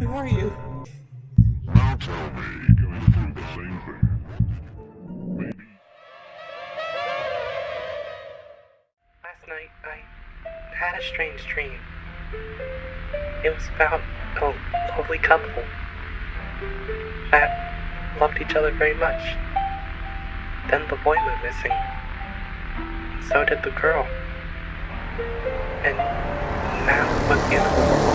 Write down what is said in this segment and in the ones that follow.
Who are you? Now tell me, going through the same thing. Maybe Last night, I had a strange dream. It was about a lovely couple that loved each other very much. Then the boy went missing. So did the girl. And now with you. Do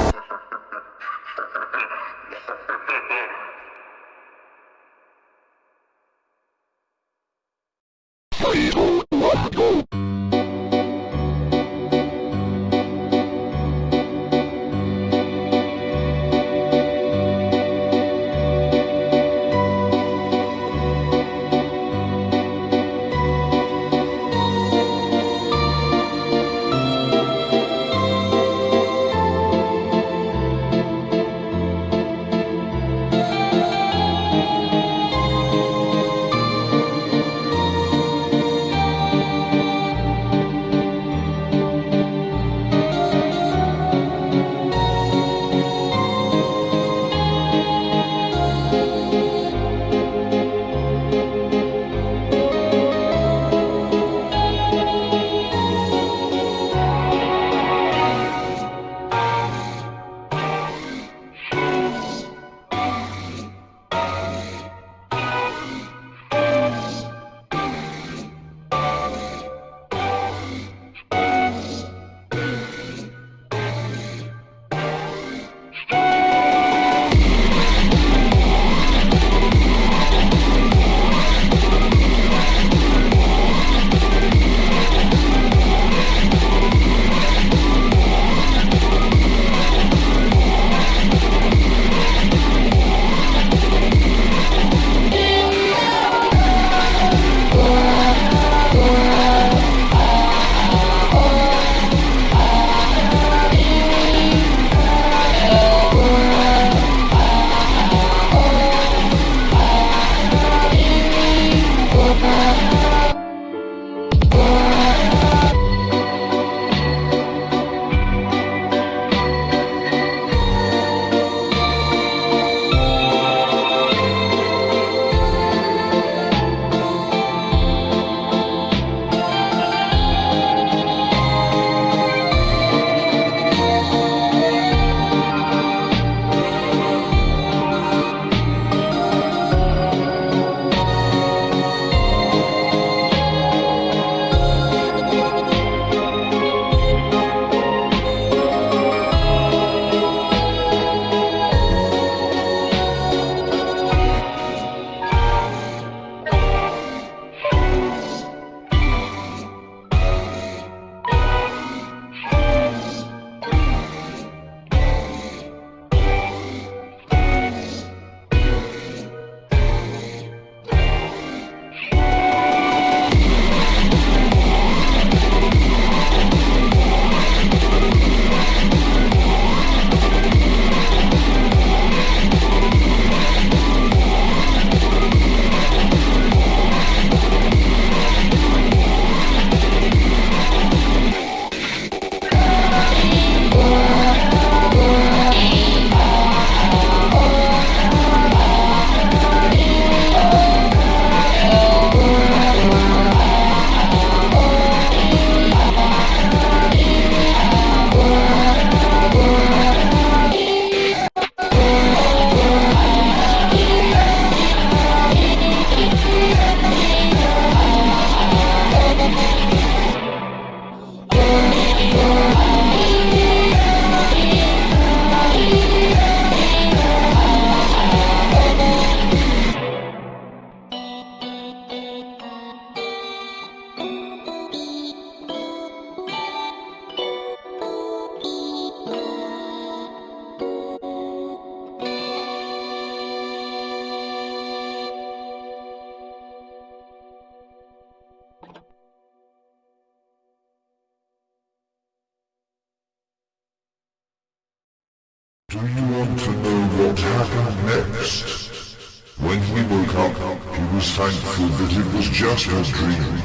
a dream.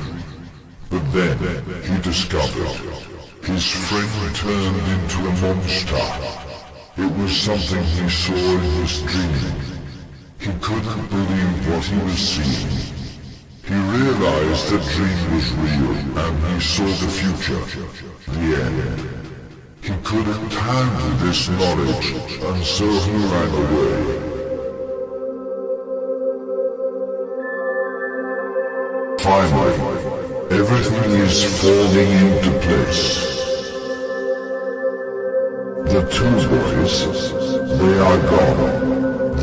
But then, he discovered his friend turned into a monster. It was something he saw in his dream. He couldn't believe what he was seeing. He realized the dream was real, and he saw the future, the end. He couldn't handle this knowledge, and so he ran away. Finally, everything is falling into place. The two boys, they are gone.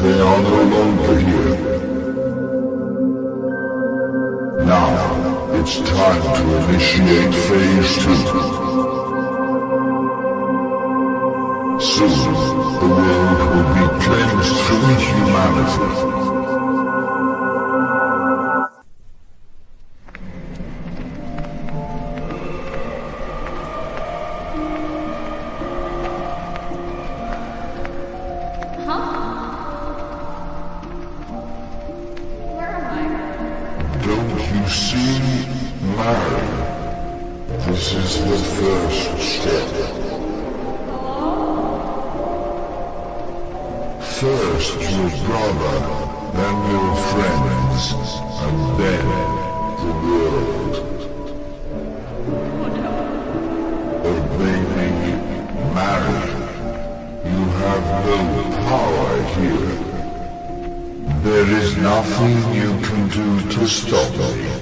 They are no longer here. Now, it's time to initiate phase two. Soon, the world will be cleansed from humanity. Power here. There is nothing you can do to stop me.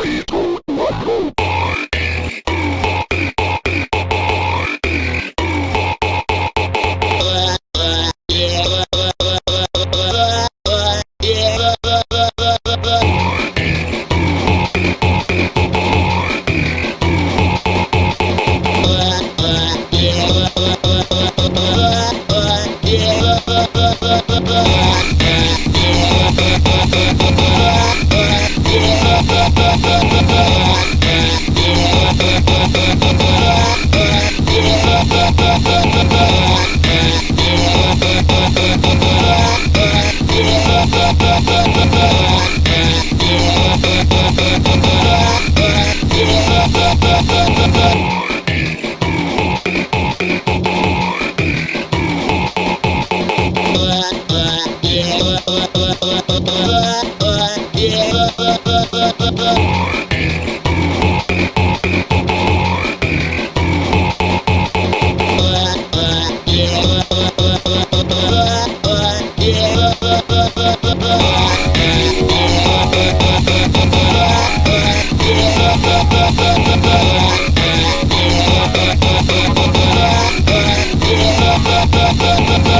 Oh, yeah. Bye.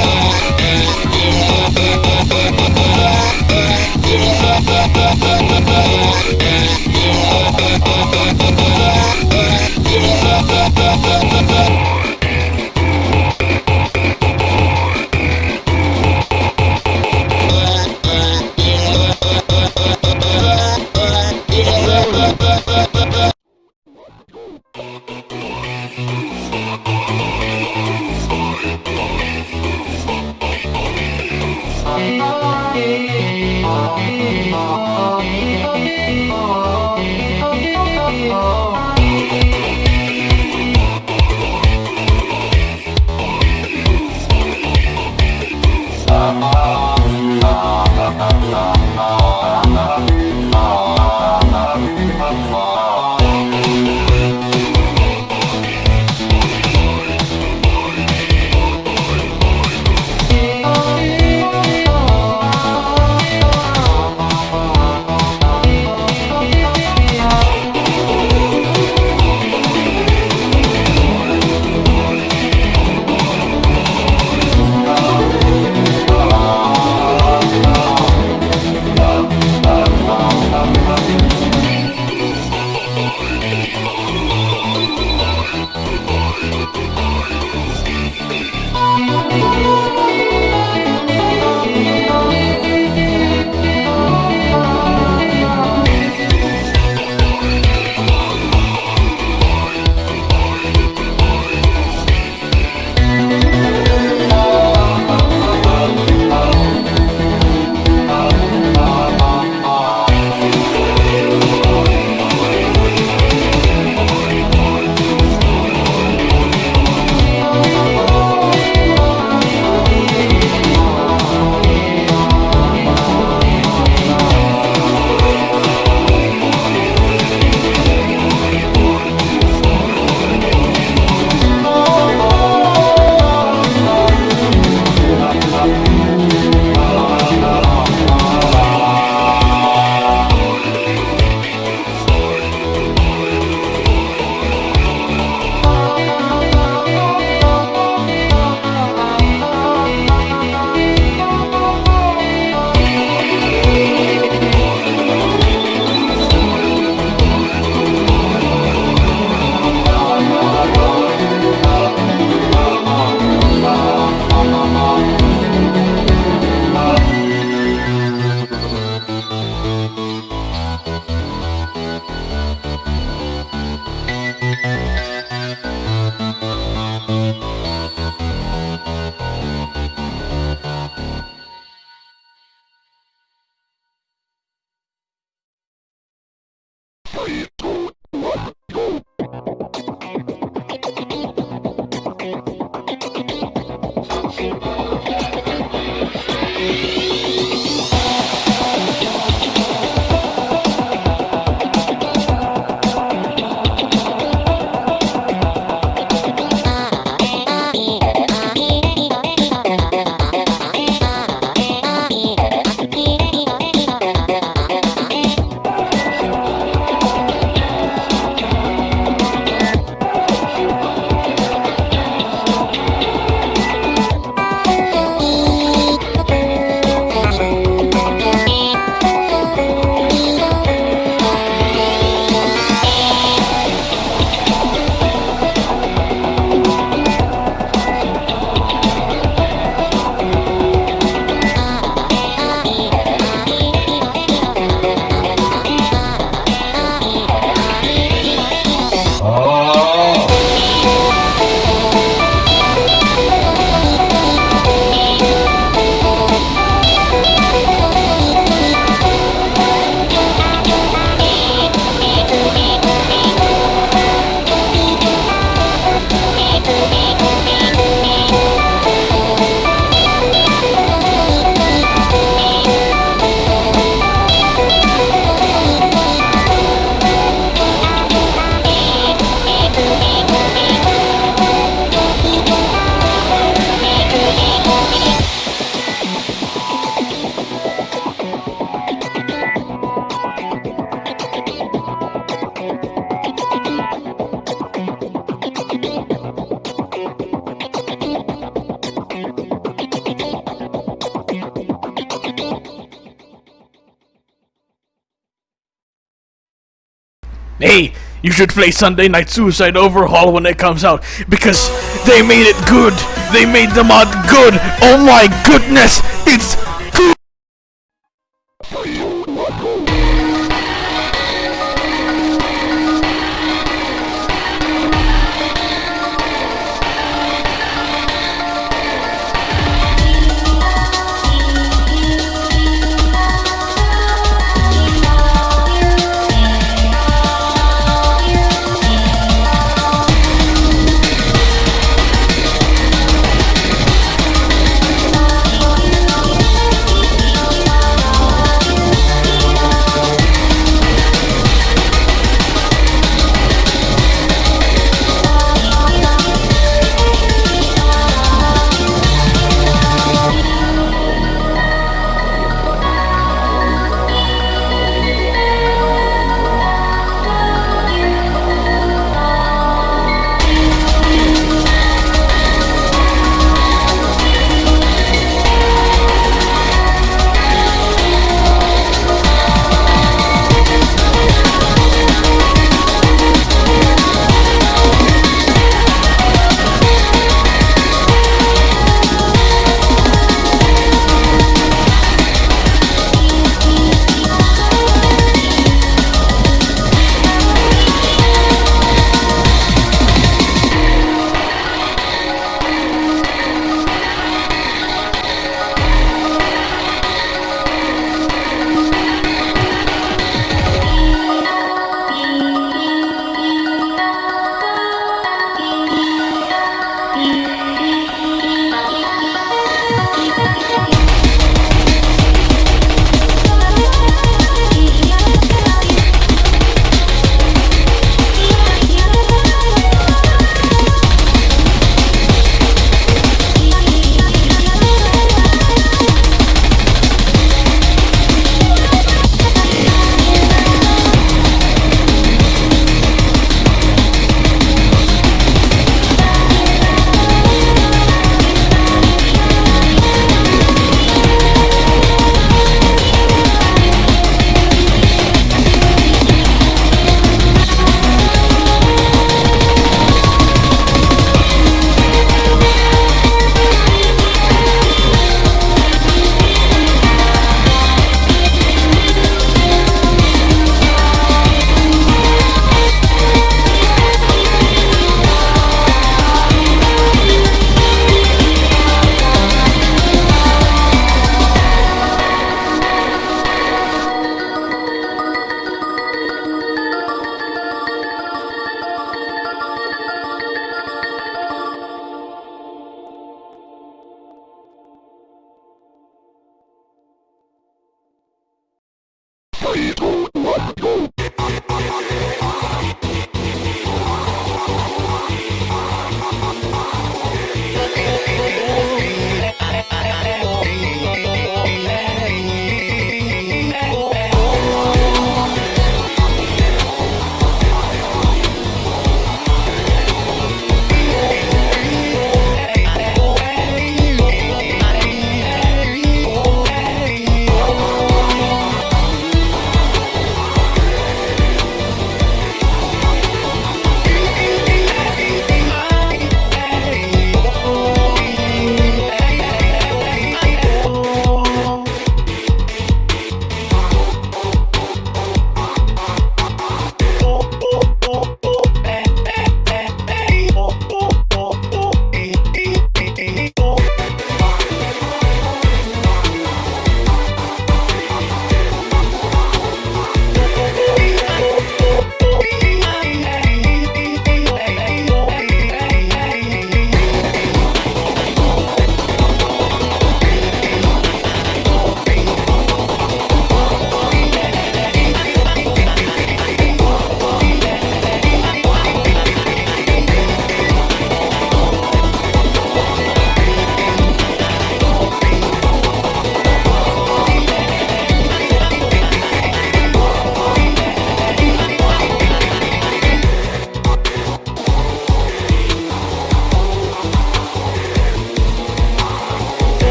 Hey, you should play Sunday Night Suicide Overhaul when it comes out because they made it good. They made the mod good. Oh my goodness, it's